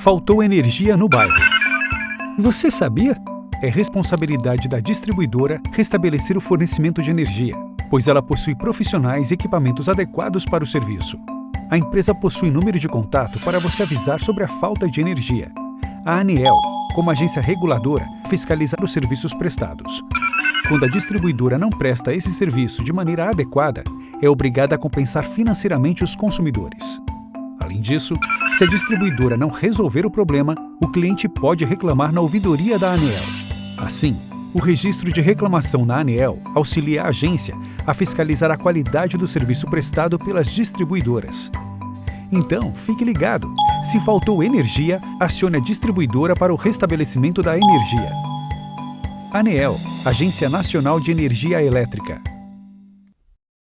Faltou energia no bairro. Você sabia? É responsabilidade da distribuidora restabelecer o fornecimento de energia, pois ela possui profissionais e equipamentos adequados para o serviço. A empresa possui número de contato para você avisar sobre a falta de energia. A ANEEL, como agência reguladora, fiscalizar os serviços prestados. Quando a distribuidora não presta esse serviço de maneira adequada, é obrigada a compensar financeiramente os consumidores. Além disso, se a distribuidora não resolver o problema, o cliente pode reclamar na ouvidoria da ANEEL. Assim, o registro de reclamação na ANEEL auxilia a agência a fiscalizar a qualidade do serviço prestado pelas distribuidoras. Então, fique ligado. Se faltou energia, acione a distribuidora para o restabelecimento da energia. ANEEL, Agência Nacional de Energia Elétrica.